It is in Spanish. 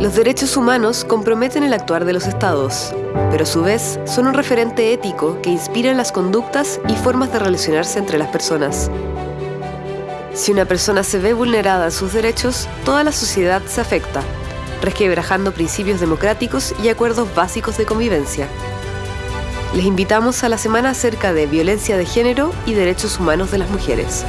Los derechos humanos comprometen el actuar de los estados, pero a su vez son un referente ético que inspira las conductas y formas de relacionarse entre las personas. Si una persona se ve vulnerada en sus derechos, toda la sociedad se afecta, resquebrajando principios democráticos y acuerdos básicos de convivencia. Les invitamos a la semana acerca de violencia de género y derechos humanos de las mujeres.